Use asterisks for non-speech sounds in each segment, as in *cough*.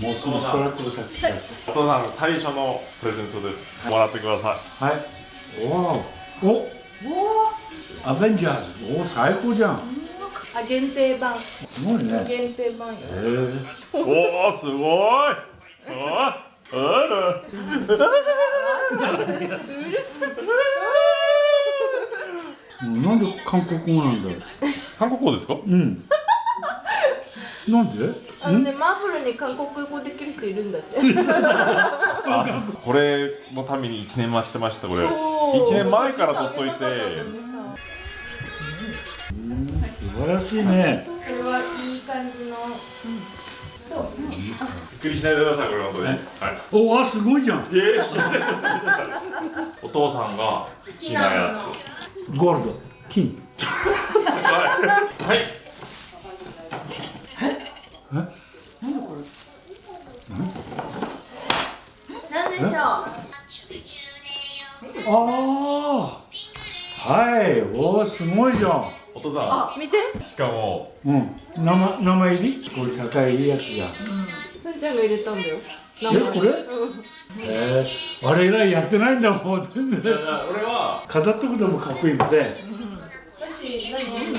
もうすぐストラップが立ちたいお父さん最初のプレゼントです。もらってください。はい。おおおアベンジャーズ。お最高じゃん。あ限定版。すごいね。限定版よ。へえおおすごいお *laughs* あなんで韓国語なんだ韓国語ですか？うん。なんで？あのねマーブルに韓国語できる人いるんだって。あこれのために1年待ちしてましたこれ。そう。1年前から取っといて。素晴らしいねくりしないでくださいこれ本当に。はい。おわすごいじゃん。お父さんが好きなやゴールド。金。つはい。なんでしょう？ああはい。おーすごいじゃん。お父さあ見て。んしかもうん。名前名前入り？これ高いやつじゃん入れたんだよ。えこれ？えー、あれ以来やってないんだもん全然。俺は飾っとくのもかっこいいので。私何飲むの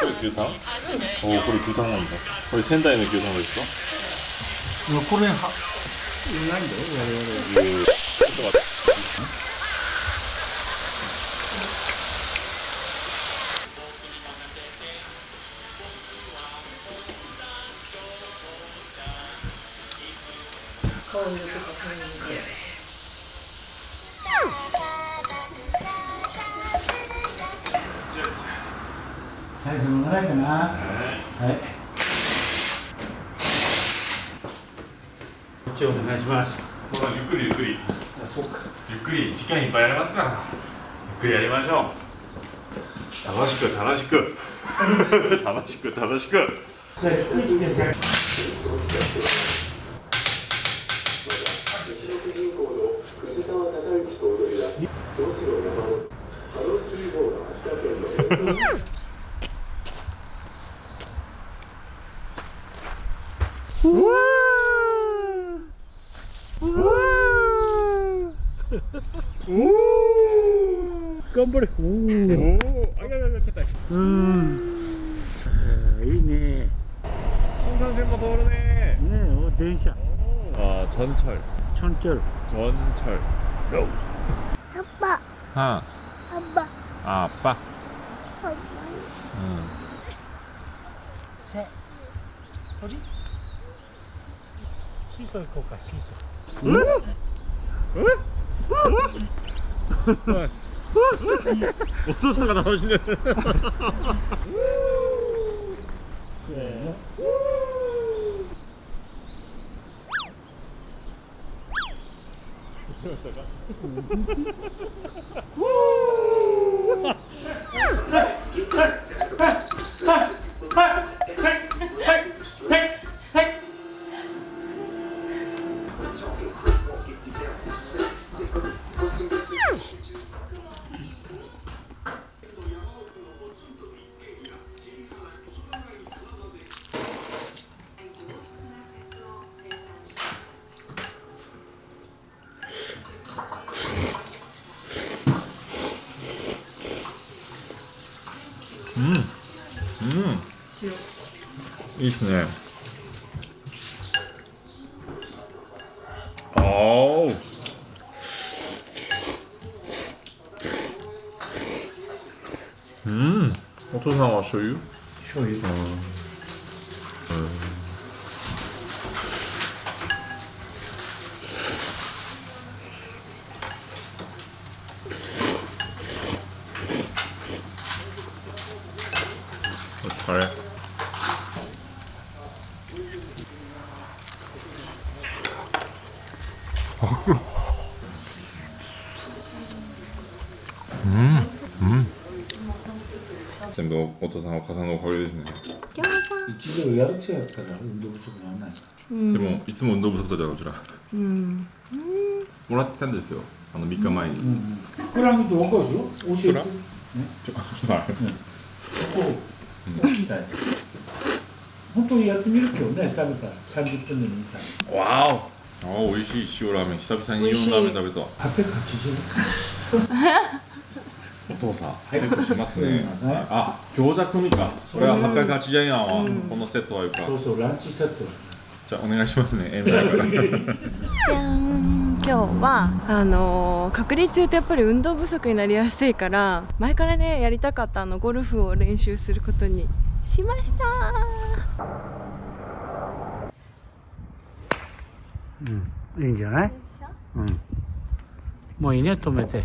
これ牛タンおおこれ牛タンなん。だこれ仙台の牛タンですかこれはいないん。だよ我々ちょってはいどのぐらいかなはいこっちお願いします。ゆっくりゆっくり。あそうか。ゆっくり時間いっぱいありますから。ゆっくりやりましょう。楽しく *laughs* 楽しく。楽しく楽しく。じゃ 깜벌이 오. 아이가이가 됐다. 음. 음. 네, 이네. 송산센터 도로네. 네, 어, 대샤. 아, 전철. 전철. 전철. 로. 아빠. 아. 아빠. 아, 아빠. 아빠. 응. 새. 어디? 시설 거까 시설. 응? 응? 응? *laughs* お父さんが楽しんでる *laughs* *laughs* いいっすね。あおう。ん。お父さんは醤油？醤油。お疲れうん全部お父さんお母さんのおかげですね。一度やる気やったら運動不足にならない。でもいつも運動不足だからこちら。うん。もらってたんですよ。あの3日前に、膨らむと分かるでしょ？教えて。ちょはいこ本当にやってみる今日ね食べたら。30分でもいいから。わお。あ美味しい。塩ラーメン。久々にイオンラーメン食べた。880お *laughs* 父さん早くしますね。そうねあ餃子組か。それは880円やわ、このセットはいうか。そうそうランチセットじゃあお願いしますね M だから。じゃん。今日はあのー隔離中ってやっぱり運動不足になりやすいから前からねやりたかったあのゴルフを練習することにしました。いいんじゃない？うん。もういいね止めて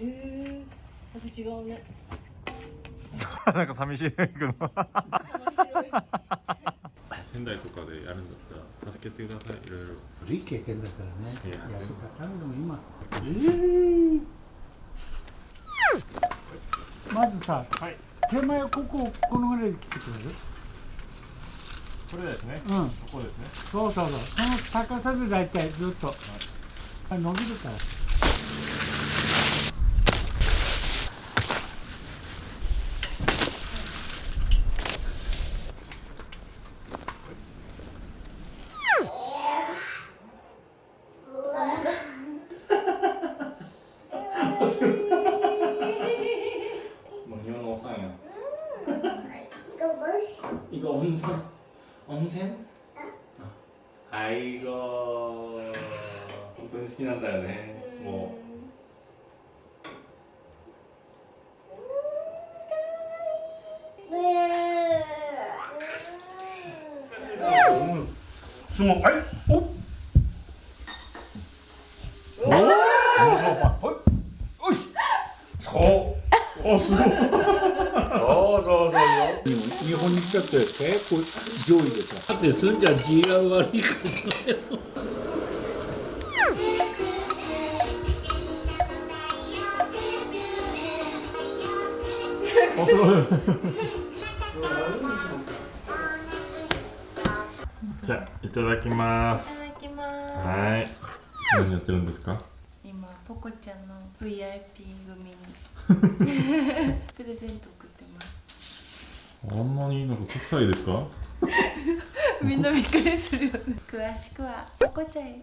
えー、やっぱ違うね。*laughs* なんか寂しいけど *laughs* 仙台とかでやるんだったら助けてくださいいろいろ。トいい経験だからね。いや。やる方でも今。まずさ、手前こここのぐらいで切ってくれる？これですね。うん。ここですね。そうそうそう。この高さで大体ずっと、あ伸びるから当に好きなんだよね。もすごい。はいおおおそうはいおいそうおすごいそうそうそうよ日本に来ちゃっ。て結構上位でさだっ。てすんじゃん GR 悪いからよあすごい。じゃあいただきます。いただきます。はい。何やってるんですか？今ポコちゃんの VIP 組に *laughs* プレゼント送ってます。あんなになんか国際ですか？*laughs* みんなびっくりするよね。詳しくはポコちゃんへ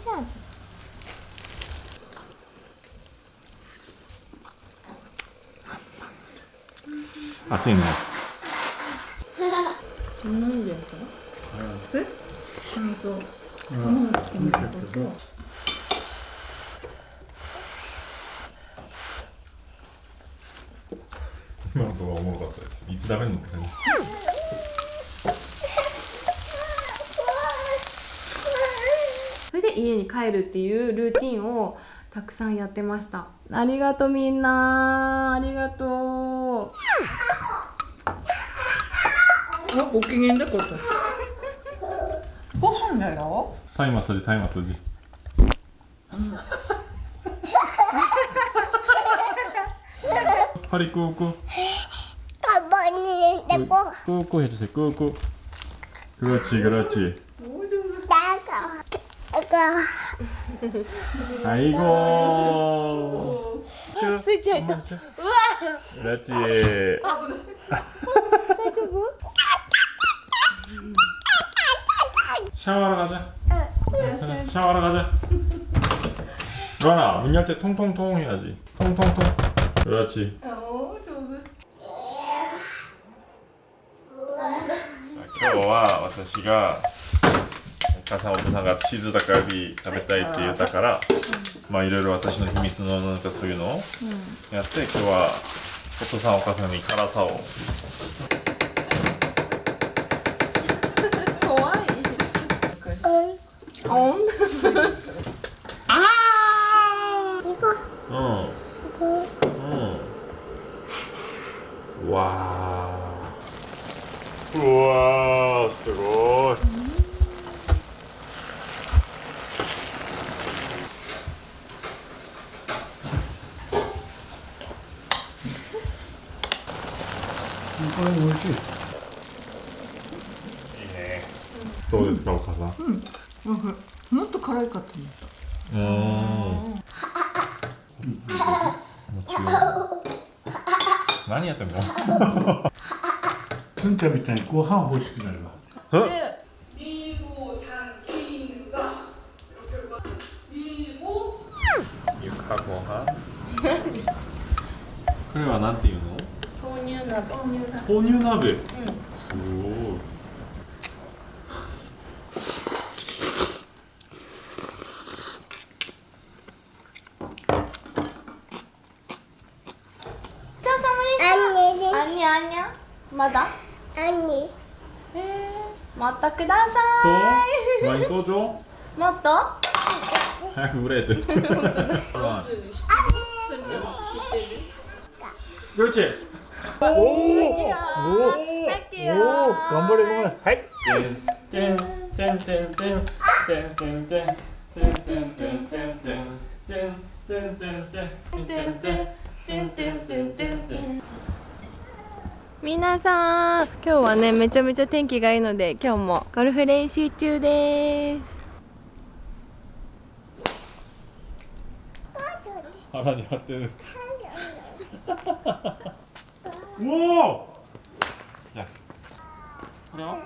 ちゃう暑いね。何でやった？の？ちゃんとと。今のところはおもろかったいつ食べるのっ感じ。家に帰るっていうルーティンをたくさんやってました。ありがとうみんな。ありがとう。あご機嫌だことご飯だよ。大麻筋大麻筋파리 꾸꾸 가버니 내고 꾸꾸 해주세요 꾸꾸 그렇지 그 거야. 아이고. 아, 스위치 했다. 우와. 그렇지. 샤워하러 가자. 응. 샤워하러 가자. 루아나 문 열 때 통통통 해야지. 통통통. 그렇지. 오 좋은. 와, 와타시가 お本さんがチーズだからビ食べたいって言ったから、まあいろいろ私の秘密のなんかそういうのをやって、今日はお父さんお母さんに辛さを。怖い。オンああうん。うん。わー。うわーすごい。これ美味しい。いいね、どうですか、お母さん？うん。もっと辛いかと思った。うん。何やってんの？すん。ちゃん。みたいにご飯欲しくなるわこれはなん。ていうの 혼유나베. 혼유나베. 응. 오. 아니 아니 아니야. 맞아? 아니. 음, 맞다 그다사. 또 많이 또 줘. 맞다. 아 우레드. 아니. 그렇지. おおおお頑張れ頑張れはいてんてんてんてんてんてんてんてんてんてんてんてんてんてんてんてんて 우와! 야. 그래요?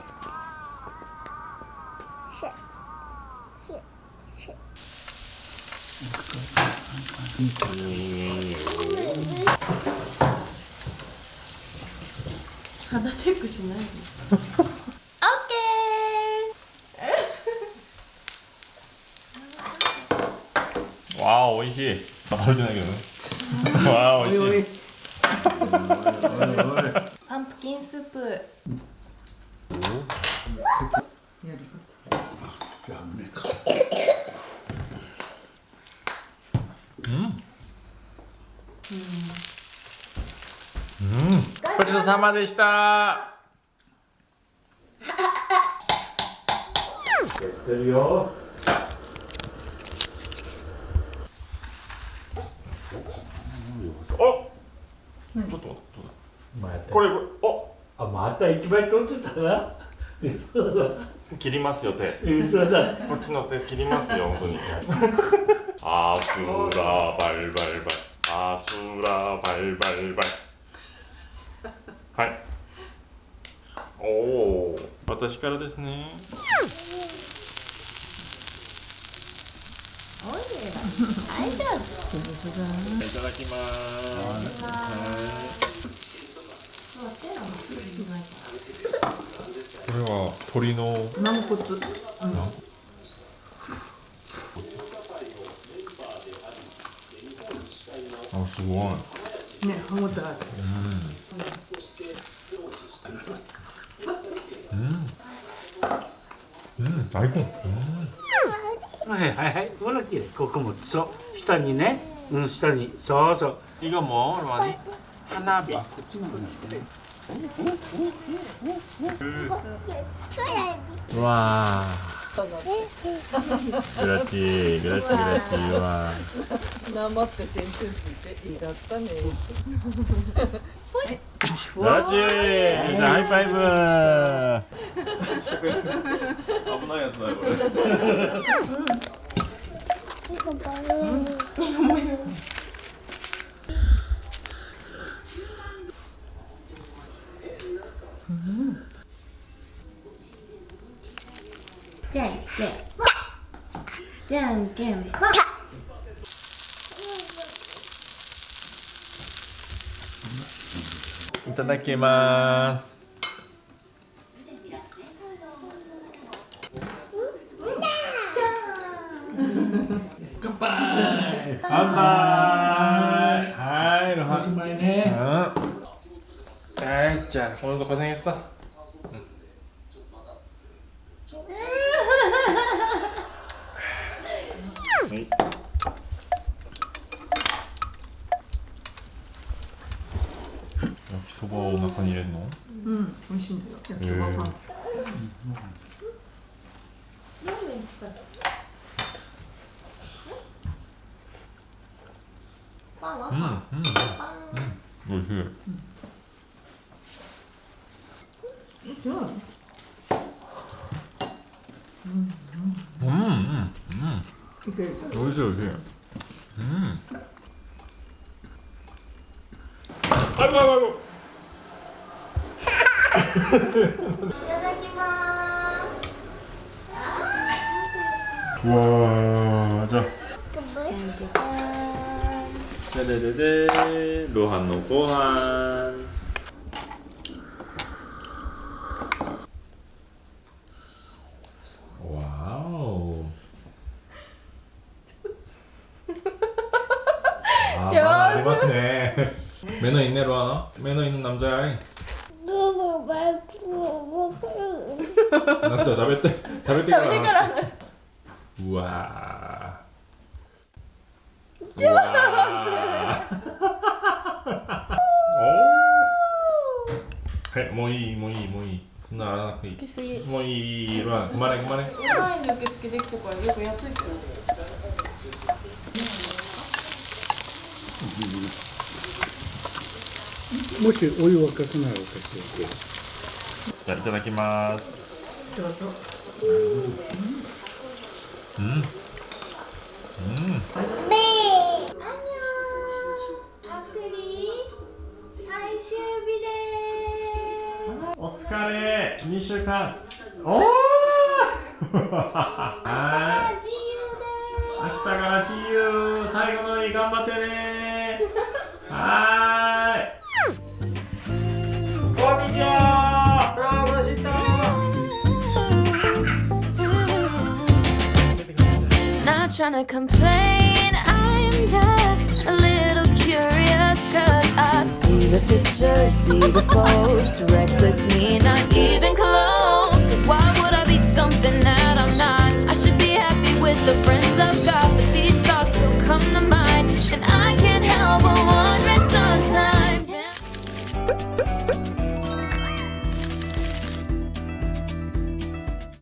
하나 찍고 지나 오케이 와 오이시 바로 지나겠네 와 오이시 パンプキンスープ。ごちそうさまでした。やってるよ。ちょっと待って。これ、おあ、また一枚取ってたな。*laughs* 切りますよ手。こっちの手切りますよ本当に。*laughs* あすらバルバルバル。あすらバルバルバル。はい。おお。私からですね。大丈夫いただきます。これは鳥の軟骨、うん、あすごいね歯ごたえうん。うん、う。ん、大根うん。はいはいはい。ほらきれいここもそう。下にね。うん下に。そうそう。いいかもう。何花火。こっちにしてわグラチーグラチーグラチー。はなって点数ついていいだったねグラチーみんなハイファイブ危ないやつだよこれ。*laughs* ただきます。はい。おしまいね。じゃあほんとこそにさ。中に入れるの？うん美味しいんだよ。焼きそばがうんうんうん。おいしい。うん。うん。うん。いけるおいしいおいしい。うん。あるあるある。わ 와, 자. 짜자자잔. 로한 노고한. 와우. *laughs* 아, 좋았어. 아, 많이 봤네. 매너 있네, 로하나. 매너 있는 남자야. 夏は食べて食べてから話しうわはい *laughs* もういいもういいもういい。そんななくていい。すぎ。もういいほまれまれ。前受付できたからよくやっといてもしお湯沸かなかしいただきます。どうぞ。うん。うん。お疲れ2週間おおはい明日から自由最後の日頑張ってねはーい trying to complain. I'm just a little curious Cause I see the picture, see the post. Reckless me, not even close. Cause why would I be something that I'm not? I should be happy with the friends I've got But these thoughts still come to mind. And I can't help but wonder sometimes